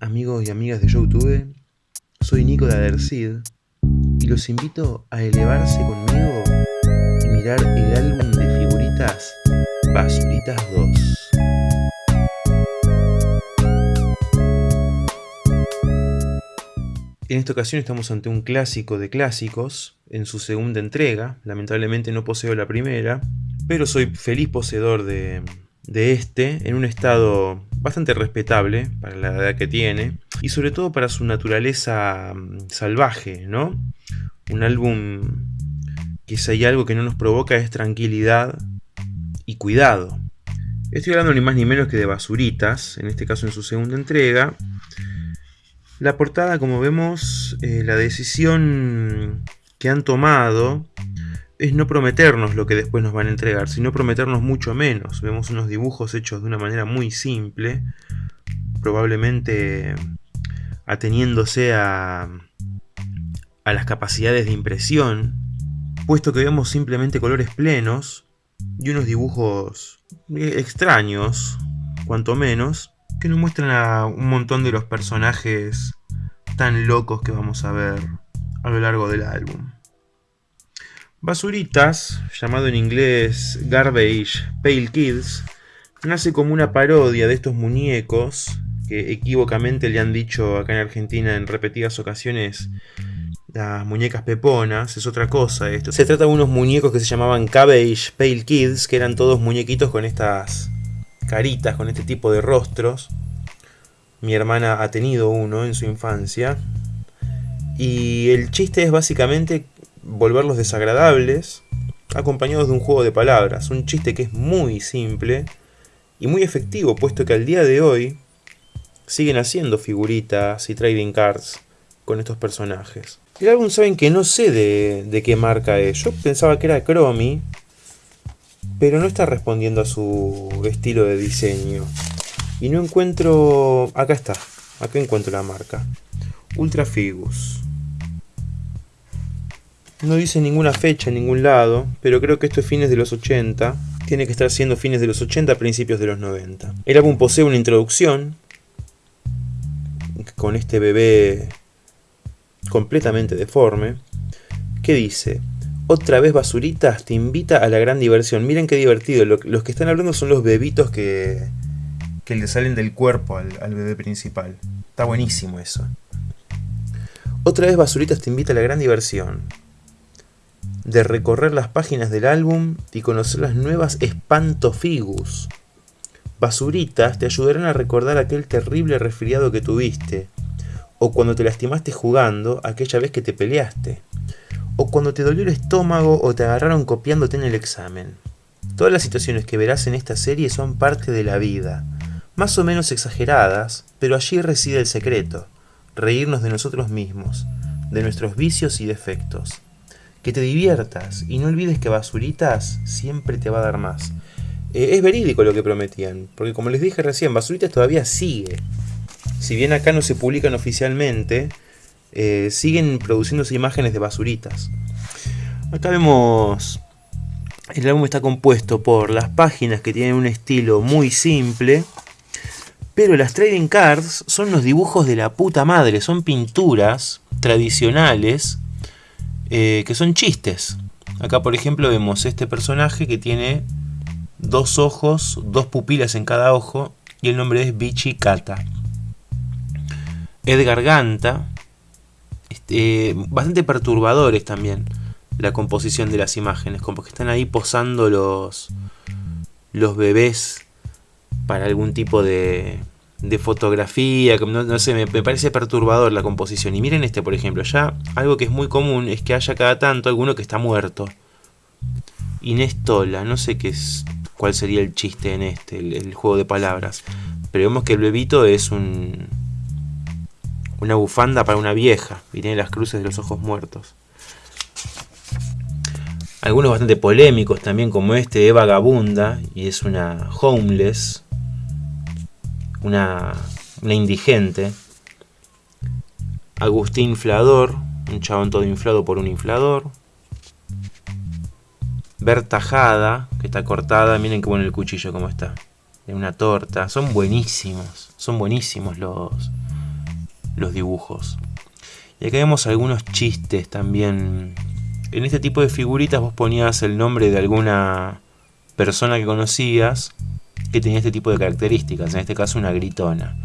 amigos y amigas de YouTube? Soy Nico de Adercid y los invito a elevarse conmigo y mirar el álbum de figuritas Basuritas 2. En esta ocasión estamos ante un clásico de clásicos en su segunda entrega. Lamentablemente no poseo la primera, pero soy feliz poseedor de, de este en un estado bastante respetable para la edad que tiene y sobre todo para su naturaleza mm, salvaje, ¿no? Un álbum que si hay algo que no nos provoca es tranquilidad y cuidado. Estoy hablando ni más ni menos que de Basuritas, en este caso en su segunda entrega. La portada, como vemos, eh, la decisión que han tomado es no prometernos lo que después nos van a entregar, sino prometernos mucho menos. Vemos unos dibujos hechos de una manera muy simple, probablemente ateniéndose a, a las capacidades de impresión, puesto que vemos simplemente colores plenos y unos dibujos extraños, cuanto menos, que nos muestran a un montón de los personajes tan locos que vamos a ver a lo largo del álbum. Basuritas, llamado en inglés Garbage Pale Kids, nace como una parodia de estos muñecos que equívocamente le han dicho acá en Argentina en repetidas ocasiones las muñecas peponas, es otra cosa esto. Se trata de unos muñecos que se llamaban Cabbage Pale Kids, que eran todos muñequitos con estas caritas, con este tipo de rostros. Mi hermana ha tenido uno en su infancia. Y el chiste es básicamente volverlos desagradables, acompañados de un juego de palabras, un chiste que es muy simple y muy efectivo, puesto que al día de hoy siguen haciendo figuritas y trading cards con estos personajes. El álbum saben que no sé de, qué marca es, yo pensaba que era Chromie, pero no está respondiendo a su estilo de diseño. Y no encuentro... acá está, acá encuentro la marca. Ultra Figus. No dice ninguna fecha en ningún lado, pero creo que esto es fines de los 80. Tiene que estar siendo fines de los 80, principios de los 90. El álbum posee una introducción con este bebé completamente deforme que dice otra vez basuritas te invita a la gran diversión. Miren qué divertido. los que están hablando son los bebitos que, que le salen del cuerpo al, al bebé principal. Está buenísimo eso. Otra vez Basuritas te invita a la gran diversión de recorrer las páginas del álbum y conocer las nuevas Espantofigus. Basuritas te ayudarán a recordar aquel terrible resfriado que tuviste, o cuando te lastimaste jugando aquella vez que te peleaste, o cuando te dolió el estómago o te agarraron copiándote en el examen. Todas las situaciones que verás en esta serie son parte de la vida, más o menos exageradas, pero allí reside el secreto, reírnos de nosotros mismos, de nuestros vicios y defectos que te diviertas y no olvides que Basuritas siempre te va a dar más. Eh, es verídico lo que prometían, porque como les dije recién, Basuritas todavía sigue. Si bien acá no se publican oficialmente, eh, siguen produciéndose imágenes de basuritas. Acá vemos... El álbum está compuesto por las páginas que tienen un estilo muy simple, pero las trading cards son los dibujos de la puta madre, son pinturas tradicionales eh, que son chistes. Acá por ejemplo vemos este personaje que tiene dos ojos, dos pupilas en cada ojo y el nombre es Bichi Kata. Edgar Ganta, este, bastante perturbadores también la composición de las imágenes, como que están ahí posando los, los bebés para algún tipo de, de fotografía, no, sé, me, parece perturbador la composición. Y miren este, por ejemplo, ya algo que es muy común es que haya cada tanto alguno que está muerto. Inés Tola, no sé qué es, cuál sería el chiste en este, el, juego de palabras. Pero vemos que el bebito es un una bufanda para una vieja y tiene las cruces de los ojos muertos. Algunos bastante polémicos también como este, Eva vagabunda y es una homeless una, indigente. Agustín Inflador, un chabón todo inflado por un inflador. Berta Jada, que está cortada, miren qué bueno el cuchillo como está. De una torta. Son buenísimos, son buenísimos los, los dibujos. Y acá vemos algunos chistes también. En este tipo de figuritas vos ponías el nombre de alguna persona que conocías que tenía este tipo de características, en este caso una gritona.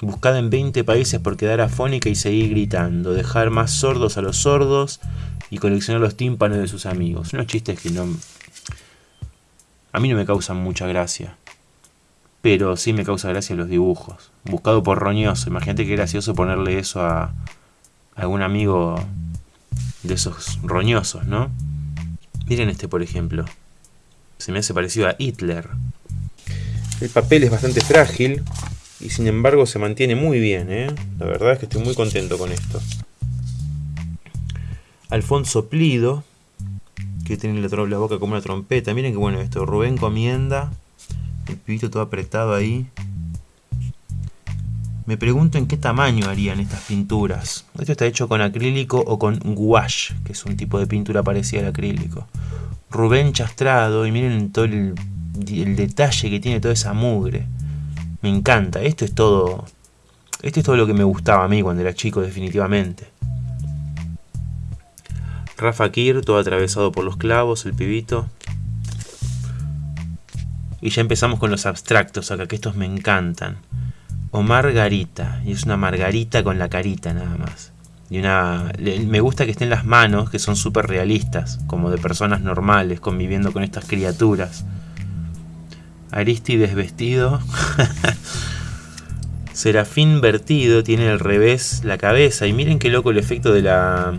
Buscada en 20 países por quedar afónica y seguir gritando, dejar más sordos a los sordos y coleccionar los tímpanos de sus amigos. Unos chistes que no... A mí no me causan mucha gracia. Pero sí me causa gracia los dibujos. Buscado por roñoso. Imagínate qué gracioso ponerle eso a algún amigo de esos roñosos, ¿no? Miren este, por ejemplo. Se me hace parecido a Hitler. El papel es bastante frágil y sin embargo se mantiene muy bien, ¿eh? La verdad es que estoy muy contento con esto. Alfonso Plido, que tiene la, boca como una trompeta. Miren qué bueno esto. Rubén Comienda, el pibito todo apretado ahí. Me pregunto en qué tamaño harían estas pinturas. Esto está hecho con acrílico o con gouache, que es un tipo de pintura parecida al acrílico. Rubén Chastrado, y miren todo el, el detalle que tiene toda esa mugre. Me encanta. Esto es todo. Esto es todo lo que me gustaba a mí cuando era chico, definitivamente. Rafa Kir, todo atravesado por los clavos, el pibito. Y ya empezamos con los abstractos acá, que estos me encantan. O Margarita, y es una margarita con la carita nada más. Y una. Me gusta que estén las manos, que son súper realistas, como de personas normales, conviviendo con estas criaturas. Aristides vestido. Serafín vertido, tiene al revés la cabeza. Y miren qué loco el efecto de la.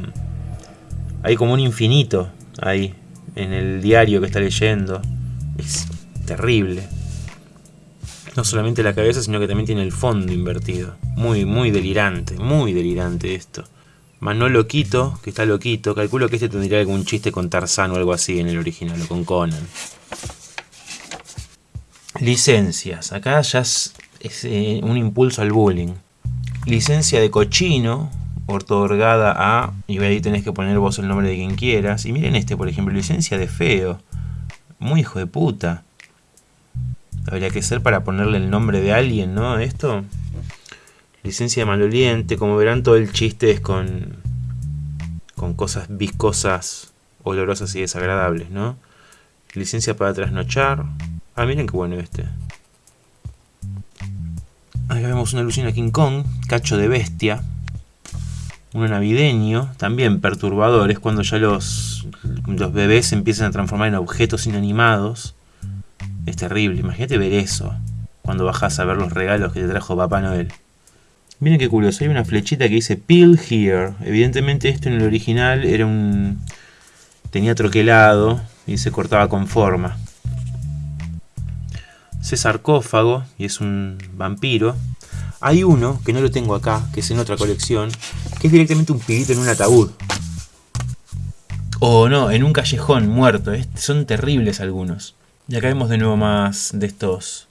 Hay como un infinito ahí, en el diario que está leyendo. Es terrible. No solamente la cabeza, sino que también tiene el fondo invertido. Muy, muy delirante, muy delirante esto. Manolo Quito, que está loquito. Calculo que este tendría algún chiste con Tarzán o algo así en el original, o con Conan. Licencias. Acá ya es, eh, un impulso al bullying. Licencia de cochino, otorgada a... Y ahí tenés que poner vos el nombre de quien quieras. Y miren este, por ejemplo, licencia de feo. Muy hijo de puta. Habría que ser para ponerle el nombre de alguien, ¿no? Esto. Licencia de maloliente. Como verán, todo el chiste es con... Con cosas viscosas, olorosas y desagradables, ¿no? Licencia para trasnochar. Ah, miren qué bueno este. Acá vemos una alusión a King Kong, cacho de bestia. Uno navideño, también perturbador, es cuando ya los, los bebés se empiezan a transformar en objetos inanimados. Es terrible, imagínate ver eso cuando bajas a ver los regalos que te trajo Papá Noel. Miren qué curioso, hay una flechita que dice Peel Here. Evidentemente esto en el original era un... tenía troquelado y se cortaba con forma. Ese sarcófago y es un vampiro. Hay uno, que no lo tengo acá, que es en otra colección, que es directamente un pibito en un ataúd. O no, en un callejón muerto. Son terribles algunos. Y acá vemos de nuevo más de estos.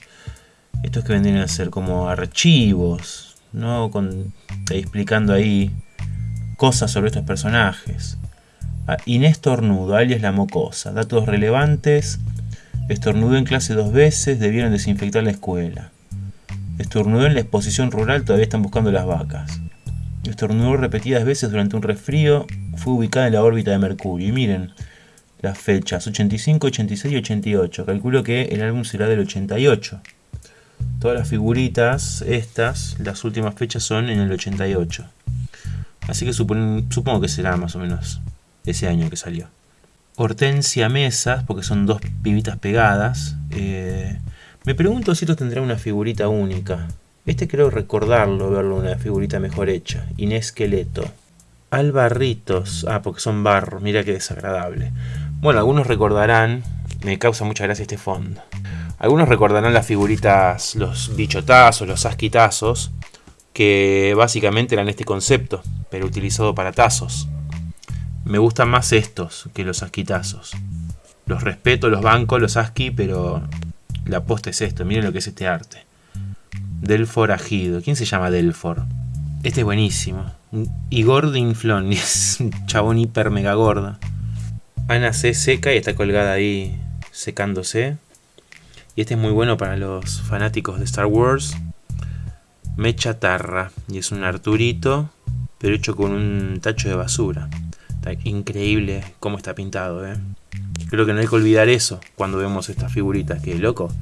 Estos que vendrían a ser como archivos. ¿No? Con, explicando ahí cosas sobre estos personajes. Ah, Inés Tornudo, alias La Mocosa. Datos relevantes Estornudó en clase dos veces, debieron desinfectar la escuela. Estornudó en la exposición rural, todavía están buscando las vacas. Estornudó repetidas veces durante un resfrío, fue ubicada en la órbita de Mercurio. Y miren las fechas, 85, 86 y 88. Calculo que el álbum será del 88. Todas las figuritas, estas, las últimas fechas son en el 88. Así que supongo que será más o menos ese año que salió. Hortensia Mesas, porque son dos pibitas pegadas. Eh, me pregunto si esto tendrá una figurita única. Este creo recordarlo, verlo una figurita mejor hecha. Inés Queleto. Albarritos. Ah, porque son barro. Mira qué desagradable. Bueno, algunos recordarán. Me causa mucha gracia este fondo. Algunos recordarán las figuritas, los bichotazos, los asquitazos, que básicamente eran este concepto, pero utilizado para tazos. Me gustan más estos que los asquitazos. Los respeto, los bancos, los asqui, pero la posta es esto. Miren lo que es este arte. Delfor agido. ¿Quién se llama Delfor? Este es buenísimo. Igor Dinflon. Es un chabón hiper mega gorda. Ana C seca y está colgada ahí secándose. Y este es muy bueno para los fanáticos de Star Wars. Me chatarra. Y es un Arturito, pero hecho con un tacho de basura. Increíble cómo está pintado, ¿eh? Creo que no hay que olvidar eso cuando vemos estas figuritas. Que loco,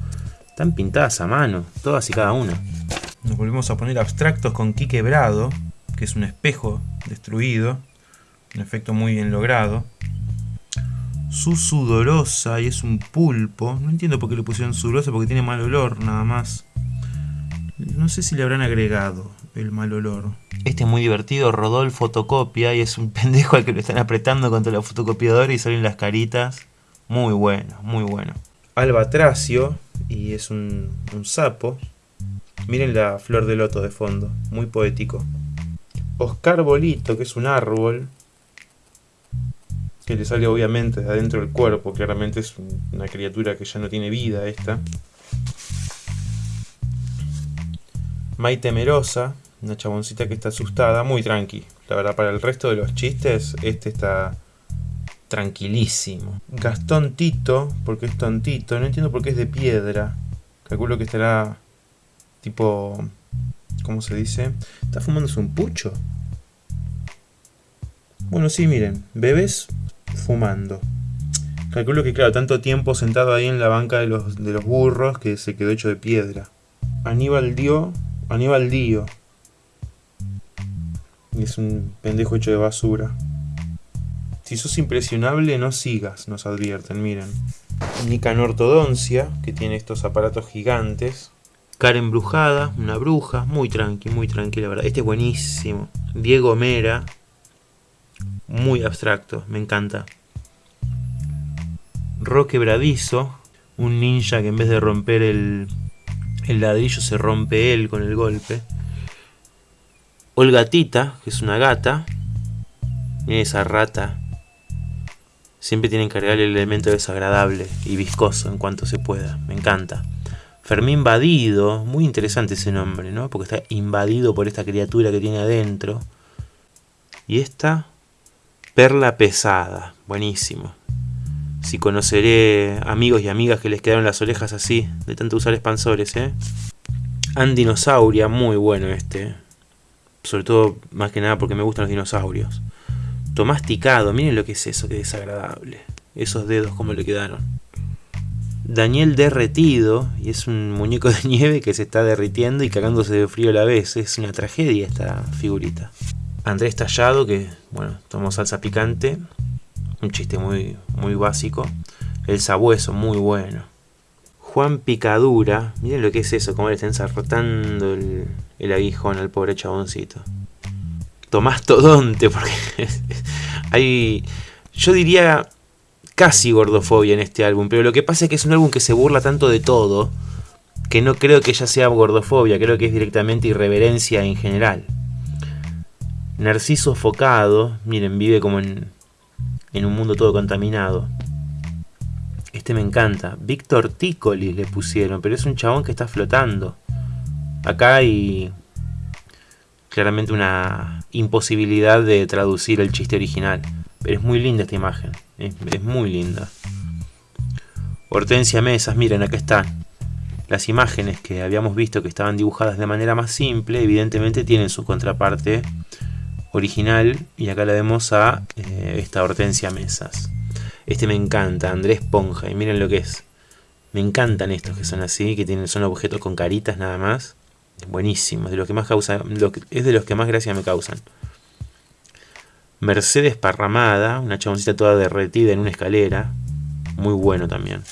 están pintadas a mano, todas y cada una. Nos volvemos a poner abstractos con Ki quebrado, que es un espejo destruido. Un efecto muy bien logrado. Su sudorosa y es un pulpo. No entiendo por qué le pusieron sudorosa, porque tiene mal olor nada más. No sé si le habrán agregado el mal olor. Este es muy divertido, Rodolfo fotocopia y es un pendejo al que lo están apretando contra la fotocopiadora y salen las caritas. Muy bueno, muy bueno. Albatracio y es un, un sapo. Miren la flor de loto de fondo, muy poético. Oscar Bolito, que es un árbol, que le sale obviamente de adentro del cuerpo, claramente es una criatura que ya no tiene vida esta. Mai Temerosa, una chaboncita que está asustada, muy tranqui. La verdad, para el resto de los chistes, este está tranquilísimo. Gastón Tito, porque es tontito, no entiendo por qué es de piedra. Calculo que estará tipo... ¿Cómo se dice? ¿Está fumándose un pucho? Bueno, sí, miren, bebés fumando. Calculo que, claro, tanto tiempo sentado ahí en la banca de los, de los burros que se quedó hecho de piedra. Aníbal Dio, Aníbal Dio. Es un pendejo hecho de basura. Si sos impresionable, no sigas, nos advierten, miren. Nican Ortodoncia, que tiene estos aparatos gigantes. Karen Brujada, una bruja, muy tranqui, muy tranquila, verdad. Este es buenísimo. Diego Mera, muy abstracto, me encanta. Roque Bradizo, un ninja que en vez de romper el, el ladrillo se rompe él con el golpe. Olgatita, que es una gata. Miren esa rata Siempre tienen que cargar el elemento desagradable y viscoso en cuanto se pueda. Me encanta. Fermín Invadido, muy interesante ese nombre, ¿no? Porque está invadido por esta criatura que tiene adentro. Y esta, Perla Pesada, buenísimo. Si conoceré amigos y amigas que les quedaron las orejas así, de tanto usar expansores, ¿eh? Andinosauria, muy bueno este. Sobre todo, más que nada porque me gustan los dinosaurios masticado. Miren lo que es eso, que desagradable. Esos dedos como le quedaron. Daniel derretido, y es un muñeco de nieve que se está derritiendo y cagándose de frío a la vez. Es una tragedia esta figurita. Andrés Tallado, que, bueno, tomó salsa picante. Un chiste muy, muy básico. El sabueso, muy bueno. Juan Picadura, miren lo que es eso, como le está ensartando el, el aguijón al pobre chaboncito. Tomás Todonte, porque hay, yo diría casi gordofobia en este álbum, pero lo que pasa es que es un álbum que se burla tanto de todo, que no creo que ya sea gordofobia, creo que es directamente irreverencia en general. Narciso Focado, miren, vive como en, en un mundo todo contaminado. Este me encanta. Víctor Ticoli le pusieron, pero es un chabón que está flotando. Acá hay claramente una imposibilidad de traducir el chiste original. Pero es muy linda esta imagen. Es, muy linda. Hortensia Mesas, miren, acá están. Las imágenes que habíamos visto que estaban dibujadas de manera más simple, evidentemente tienen su contraparte original. Y acá la vemos a eh, esta Hortensia Mesas. Este me encanta, Andrés Ponja. Y miren lo que es. Me encantan estos que son así, que tienen, son objetos con caritas nada más. Buenísimo, de los que más causa, es de los que más gracia me causan. Mercedes Parramada, una chaboncita toda derretida en una escalera. Muy bueno también.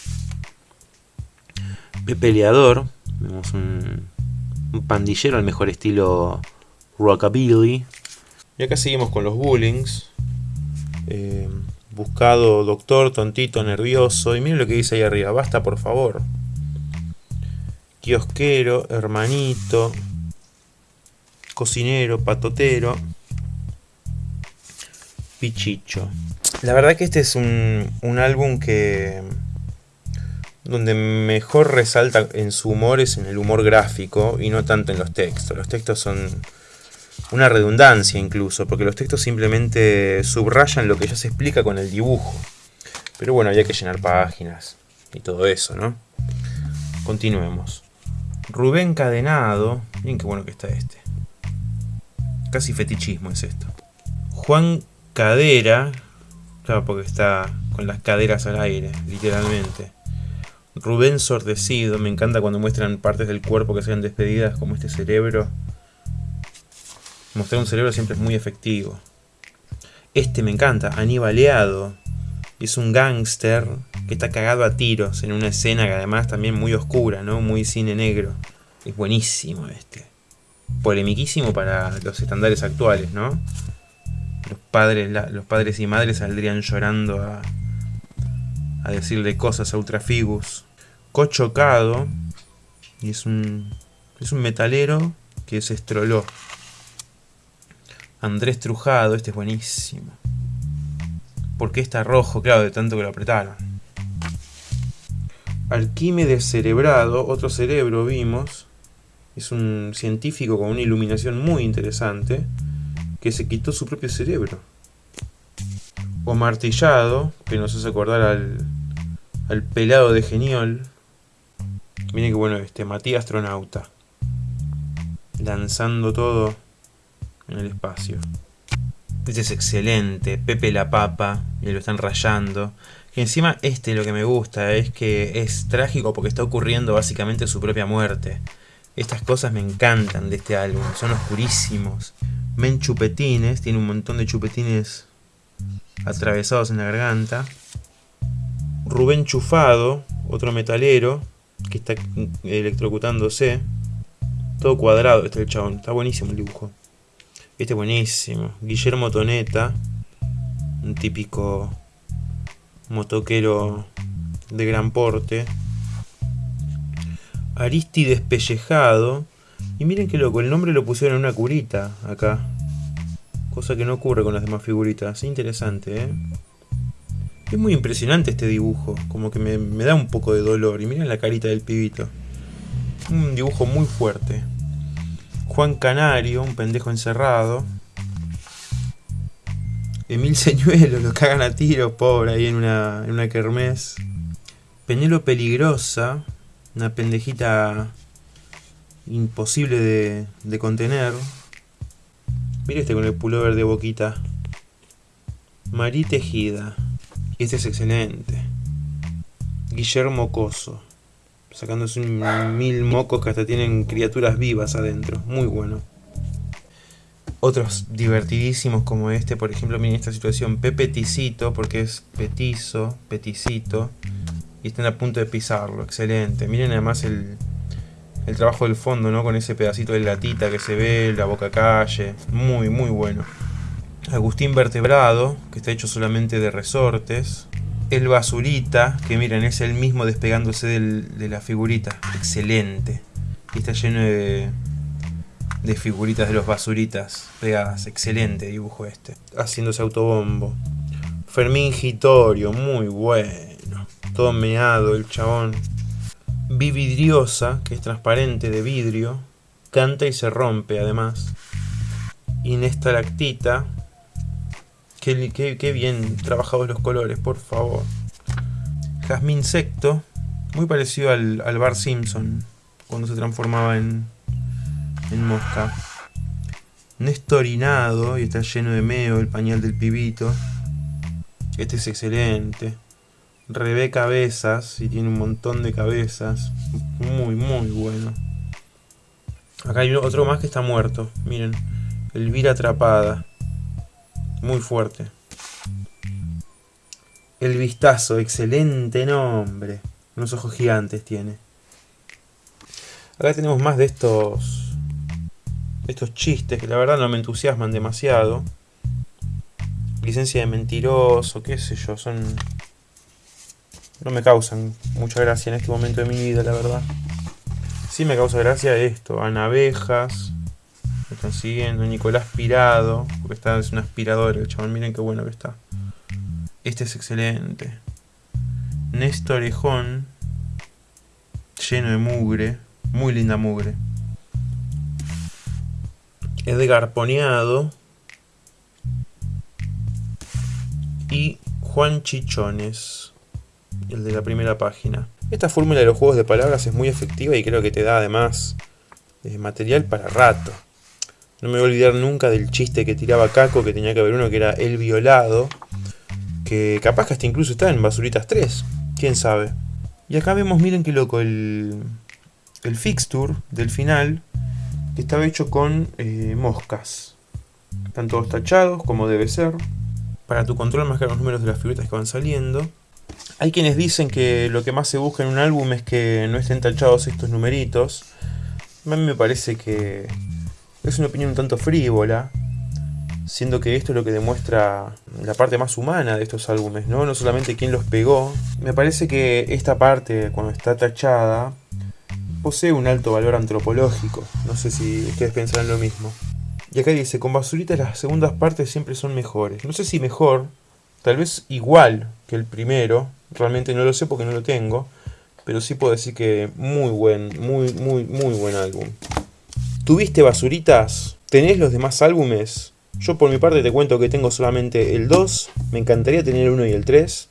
Peleador, vemos un, pandillero al mejor estilo rockabilly. Y acá seguimos con los bullings. Eh, buscado doctor, tontito, nervioso. Y miren lo que dice ahí arriba. Basta, por favor kiosquero, hermanito, cocinero, patotero, pichicho. La verdad que este es un, un álbum que donde mejor resalta en su humor es en el humor gráfico y no tanto en los textos. Los textos son una redundancia incluso, porque los textos simplemente subrayan lo que ya se explica con el dibujo. Pero bueno, había que llenar páginas y todo eso, ¿no? Continuemos. Rubén Cadenado. Miren qué bueno que está este. Casi fetichismo es esto. Juan Cadera. Claro, porque está con las caderas al aire, literalmente. Rubén Sordecido. Me encanta cuando muestran partes del cuerpo que sean despedidas, como este cerebro. Mostrar un cerebro siempre es muy efectivo. Este me encanta, Aníbaleado. Es un gángster que está cagado a tiros en una escena que además también muy oscura, ¿no? Muy cine negro. Es buenísimo este. Polemiquísimo para los estándares actuales, ¿no? Los padres, los padres y madres saldrían llorando a, a decirle cosas a Ultrafigus. Cochocado. Y es un, es un metalero que se estroló. Andrés Trujado, este es buenísimo. ¿Por qué está rojo? Claro, de tanto que lo apretaron. Alquímedes cerebrado, otro cerebro vimos. Es un científico con una iluminación muy interesante que se quitó su propio cerebro. O martillado, que nos hace acordar al, al pelado de Geniol. Miren qué bueno este, Matías Astronauta. Lanzando todo en el espacio. Este es excelente, Pepe la Papa, y lo están rayando. Encima este lo que me gusta es que es trágico porque está ocurriendo básicamente su propia muerte. Estas cosas me encantan de este álbum, son oscurísimos. Men chupetines, tiene un montón de chupetines atravesados en la garganta. Rubén Chufado, otro metalero, que está electrocutándose. Todo cuadrado este el chabón, está buenísimo el dibujo. Este es buenísimo. Guillermo Toneta. Un típico motoquero de gran porte. Aristides Pellejado. Y miren qué loco, el nombre lo pusieron en una curita acá. Cosa que no ocurre con las demás figuritas. Interesante, ¿eh? Es muy impresionante este dibujo. Como que me, me da un poco de dolor. Y miren la carita del pibito. Un dibujo muy fuerte. Juan Canario, un pendejo encerrado. Emil Señuelo, lo cagan a tiro, pobre, ahí en una, en una kermés. Penelo Peligrosa, una pendejita imposible de, de contener. Mira este con el pullover de boquita. Marí Tejida. Este es excelente. Guillermo Coso sacándose un mil mocos que hasta tienen criaturas vivas adentro. Muy bueno. Otros divertidísimos como este, por ejemplo, miren esta situación, Pepe Ticito, porque es petizo, peticito, y están a punto de pisarlo, excelente. Miren además el, el trabajo del fondo, ¿no? Con ese pedacito de latita que se ve, la boca calle, muy, muy bueno. Agustín Vertebrado, que está hecho solamente de resortes, el basurita, que miren, es el mismo despegándose de la figurita. Excelente. Y está lleno de, de figuritas de los basuritas pegadas. Excelente dibujo este. Haciéndose autobombo. Fermín Gitorio, muy bueno. Todo meado el chabón. Vividriosa, que es transparente de vidrio. Canta y se rompe además. Inestalactita, Qué, bien trabajados los colores, por favor. Jazmín Secto, muy parecido al, al Bar Simpson, cuando se transformaba en, en mosca. Nestorinado, y está lleno de meo el pañal del pibito. Este es excelente. Revé cabezas, y tiene un montón de cabezas. Muy, muy bueno. Acá hay otro más que está muerto, miren. Elvira atrapada. Muy fuerte. El vistazo, excelente nombre. Unos ojos gigantes tiene. Acá tenemos más de estos estos chistes que la verdad no me entusiasman demasiado. Licencia de mentiroso, qué sé yo, son... No me causan mucha gracia en este momento de mi vida, la verdad. Sí me causa gracia esto, anavejas, me están siguiendo. Nicolás Pirado. Porque está, es un aspirador el chabón. Miren qué bueno que está. Este es excelente. Néstor Orejón. Lleno de mugre. Muy linda mugre. Edgar Poneado. Y Juan Chichones. El de la primera página. Esta fórmula de los juegos de palabras es muy efectiva y creo que te da además eh, material para rato. No me voy a olvidar nunca del chiste que tiraba Caco, que tenía que haber uno que era el violado, que capaz que hasta incluso está en Basuritas 3, quién sabe. Y acá vemos, miren qué loco, el, el fixture del final, que estaba hecho con eh, moscas. Están todos tachados, como debe ser. Para tu control marcar los números de las figuritas que van saliendo. Hay quienes dicen que lo que más se busca en un álbum es que no estén tachados estos numeritos. A mí me parece que es una opinión un tanto frívola, siendo que esto es lo que demuestra la parte más humana de estos álbumes, ¿no? No solamente quién los pegó. Me parece que esta parte, cuando está tachada, posee un alto valor antropológico. No sé si ustedes pensarán lo mismo. Y acá dice, con basuritas las segundas partes siempre son mejores. No sé si mejor, tal vez igual que el primero. Realmente no lo sé porque no lo tengo. Pero sí puedo decir que muy buen, muy, muy, muy buen álbum. ¿Tuviste basuritas? ¿Tenés los demás álbumes? Yo por mi parte te cuento que tengo solamente el 2. Me encantaría tener el 1 y el 3.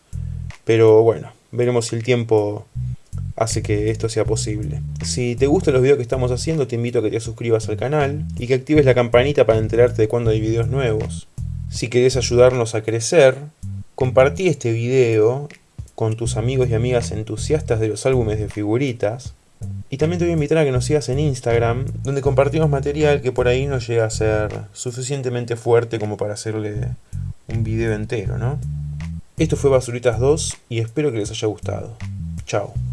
Pero bueno, veremos si el tiempo hace que esto sea posible. Si te gustan los videos que estamos haciendo, te invito a que te suscribas al canal y que actives la campanita para enterarte de cuando hay videos nuevos. Si querés ayudarnos a crecer, compartí este video con tus amigos y amigas entusiastas de los álbumes de figuritas. Y también te voy a invitar a que nos sigas en Instagram, donde compartimos material que por ahí no llega a ser suficientemente fuerte como para hacerle un video entero, ¿no? Esto fue Basuritas 2 y espero que les haya gustado. Chao.